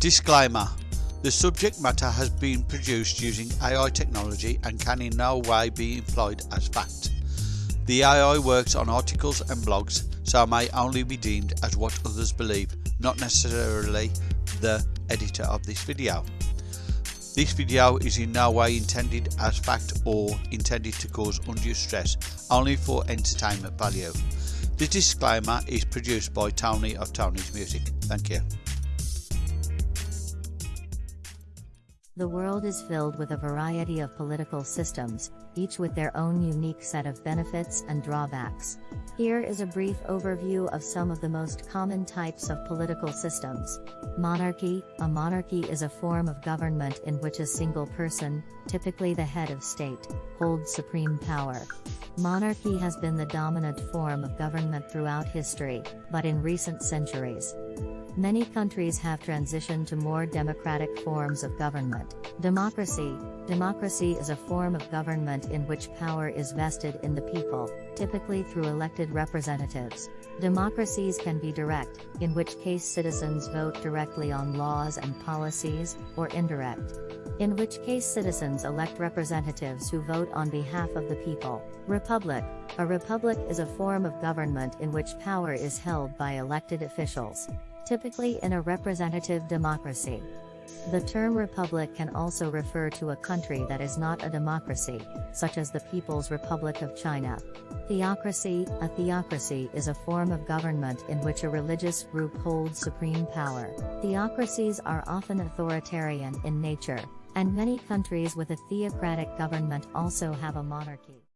Disclaimer The subject matter has been produced using AI technology and can in no way be employed as fact. The AI works on articles and blogs, so may only be deemed as what others believe, not necessarily the editor of this video. This video is in no way intended as fact or intended to cause undue stress, only for entertainment value. The disclaimer is produced by Tony of Tony's Music. Thank you. The world is filled with a variety of political systems, each with their own unique set of benefits and drawbacks. Here is a brief overview of some of the most common types of political systems. Monarchy A monarchy is a form of government in which a single person, typically the head of state, holds supreme power. Monarchy has been the dominant form of government throughout history, but in recent centuries, Many countries have transitioned to more democratic forms of government. Democracy Democracy is a form of government in which power is vested in the people, typically through elected representatives. Democracies can be direct, in which case citizens vote directly on laws and policies, or indirect, in which case citizens elect representatives who vote on behalf of the people. Republic A republic is a form of government in which power is held by elected officials typically in a representative democracy. The term republic can also refer to a country that is not a democracy, such as the People's Republic of China. Theocracy A theocracy is a form of government in which a religious group holds supreme power. Theocracies are often authoritarian in nature, and many countries with a theocratic government also have a monarchy.